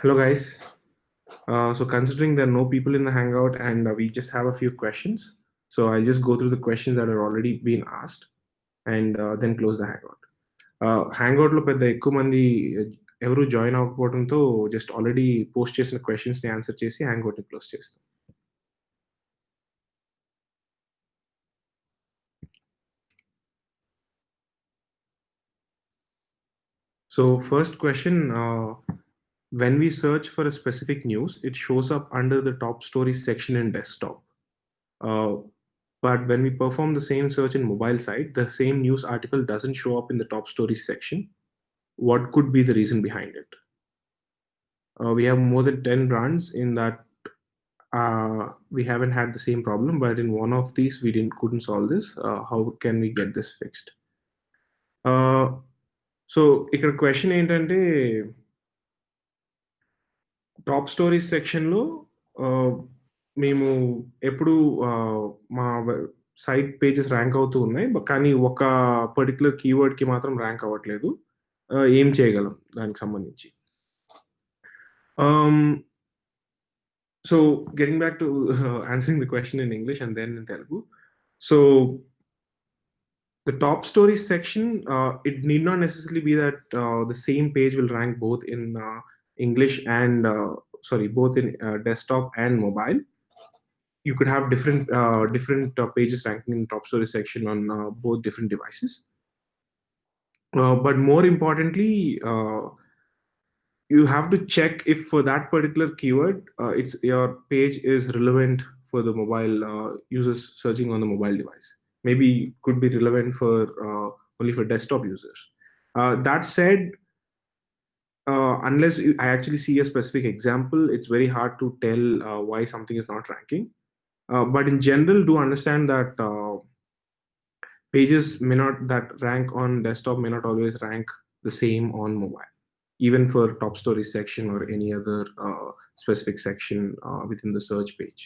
Hello, guys. Uh, so considering there are no people in the Hangout and uh, we just have a few questions, so I'll just go through the questions that are already been asked and uh, then close the Hangout. Uh, Hangout లో పెద్ద ఎక్కువ మంది ఎవరు join అవ్వకపోవడంతో just already post చేసిన questions ని answer చేసి hangout ని close చేస్తాం So first question, uh, when we search for a specific news, it shows up under the top stories section in desktop. Uh, but when we perform the same search in mobile site, the same news article doesn't show up in the top stories section. What could be the reason behind it? Uh, we have more than 10 brands in that uh, we haven't had the same problem, but in one of these we didn't couldn't solve this. Uh, how can we get this fixed? Uh, so ఇక్కడ question ఏంటంటే top stories సెక్షన్లో మేము ఎప్పుడు మా site pages rank అవుతూ ఉన్నాయి. కానీ ఒక పర్టికులర్ కీవర్డ్కి మాత్రం ర్యాంక్ అవ్వట్లేదు. ఏం చేయగలం దానికి సంబంధించి. So getting back to answering the question in English and then in Telugu so the top stories section, uh, it need not necessarily be that uh, the same page will rank both in uh, English and, uh, sorry, both in uh, desktop and mobile. You could have different uh, different pages ranking in top story section on both different devices. but more importantly, you have to check if for that particular keyword, it's your page is relevant for the mobile users searching on the mobile device maybe could be relevant for uh, only for desktop users. Uh, that said, uh, unless I actually see a specific example, it's very hard to tell why something is not ranking. but in general, do understand that pages may not that rank on desktop may not always rank the same on mobile, even for top story section or any other specific section within the search page.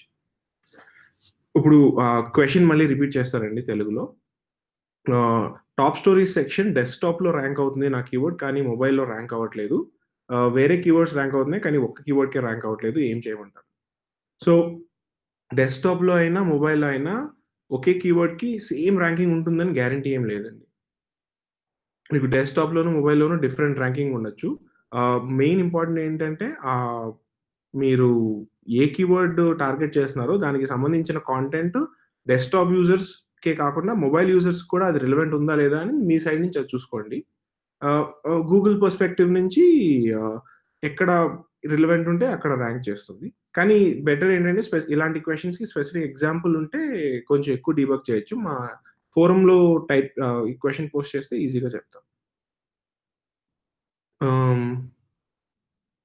ఇప్పుడు question మళ్ళీ repeat చేస్తారండి తెలుగులో top stories section desktop లో rank అవుతుంది నా keyword కానీ మొబైల్లో rank అవ్వట్లేదు వేరే కీవర్డ్స్ ర్యాంక్ అవుతున్నాయి కానీ ఒక్క కీవర్డ్కే ర్యాంక్ అవ్వట్లేదు ఏం చేయమంటారు? సో డెస్క్టాప్లో అయినా మొబైల్లో అయినా ఒకే కీవర్డ్కి సేమ్ ర్యాంకింగ్ ఉంటుందని గ్యారంటీ ఏం లేదండి. మీకు డెస్క్టాప్ లోను మొబైల్లోనూ డిఫరెంట్ ర్యాంకింగ్ ఉండొచ్చు మెయిన్ ఇంపార్టెంట్ ఏంటంటే మీరు ఏ కీవర్డ్ టార్గెట్ చేస్తున్నారో దానికి సంబంధించిన కాంటెంట్ డెస్క్టాప్ యూజర్స్ కే కాకుండా మొబైల్ యూజర్స్ కూడా అది రిలవెంట్ ఉందా లేదా అని మీ సైడ్ నుంచి అది చూసుకోండి. గూగుల్ పర్స్పెక్టివ్ నుంచి ఎక్కడ రిలవెంట్ ఉంటే అక్కడ ర్యాంక్ చేస్తుంది. కానీ బెటర్ ఏంటంటే స్పె ఇలాంటి క్వశ్చన్స్కి స్పెసిఫిక్ ఎగ్జాంపుల్ ఉంటే కొంచెం ఎక్కువ డీబక్ చేయొచ్చు. మా ఫోరంలో టైప్ ఈ క్వశ్చన్ పోస్ట్ చేస్తే ఈజీగా చెప్తాం. Um,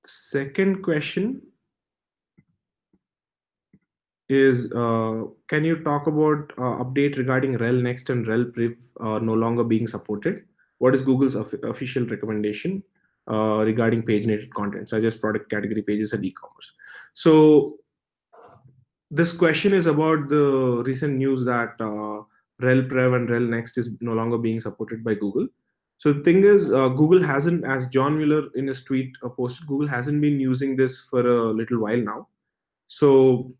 second question is uh, can you talk about uh, update regarding rel next and rel priv uh, no longer being supported? What is google's official recommendation uh, regarding paginated content? Such as product category pages and e-commerce. So this question is about the recent news that uh, rel prev and rel next is no longer being supported by google. So the thing is uh, google hasn't as john mueller in his tweet posted google hasn't been using this for a little while now. So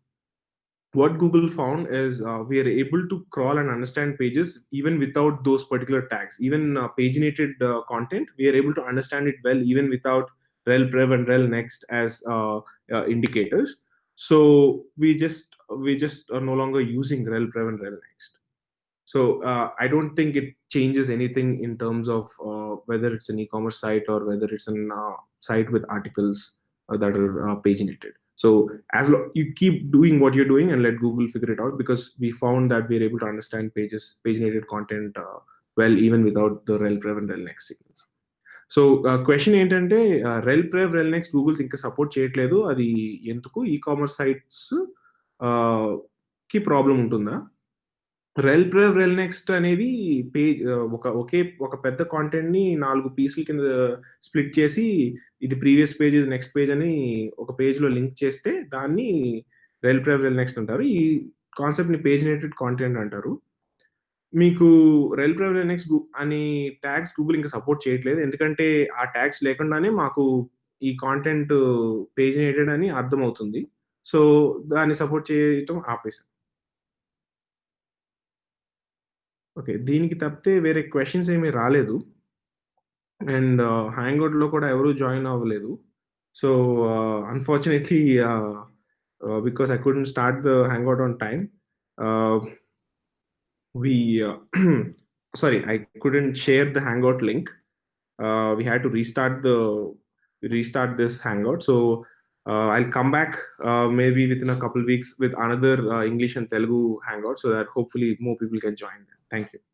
what Google found is uh, we are able to crawl and understand pages even without those particular tags. Even uh, paginated uh, content, we are able to understand it well even without rel prev and rel next as uh, uh, indicators. So we just we just are no longer using rel prev and rel next. So uh, I don't think it changes anything in terms of whether it's an e-commerce site or whether it's a site with articles that are paginated. So as you keep doing what you're doing and let Google figure it out because we found that we're able to understand pages, paginated content uh, well even without the rel prev and rel next signals. So question ఏంటంటే రెల్ prev rel next Google's ఇంకా support చేయట్లేదు అది ఎందుకు e commerce sites కి problem ఉంటుందా రెల్ prev rel next అనేది page ఒక ఒకే ఒక పెద్ద కాంటెంట్ని నాలుగు పీసుల కింద స్ప్లిట్ చేసి ఇది ప్రీవియస్ పేజ్ ఇది నెక్స్ట్ పేజ్ అని ఒక పేజ్లో లింక్ చేస్తే దాన్ని రెల్ ప్రెవ్ రెల్ నెక్స్ట్ అంటారు ఈ కాన్సెప్ట్ని పేజినేటెడ్ కాంటెంట్ అంటారు మీకు రెల్ ప్రెవ్ రెల్ నెక్స్ట్ అని ట్యాగ్స్ గూగుల్ ఇంకా సపోర్ట్ చేయట్లేదు ఎందుకంటే ఆ ట్యాగ్స్ లేకుండానే మాకు ఈ కాంటెంట్ పేజినేటెడ్ అని అర్థమవుతుంది. సో, దాన్ని సపోర్ట్ చేయటం ఆపేసాను. ఓకే. దీనికి తప్పితే వేరే క్వెషన్స్ ఏమి రాలేదు. అండ్ హ్యాంగౌట్‌లో కూడా ఎవరు జాయిన్ అవ్వలేదు. సో, ఆహ్, అన్‌ఫార్చునేట్‌లీ ఆహ్, ఆహ్, because I couldn't start the hangout on time. ఆహ్, we uh, sorry i couldn't share the hangout link uh, we had to restart the restart this hangout so uh, i'll come back uh, maybe within a couple weeks with another uh, english and telugu hangout so that hopefully more people can join them thank you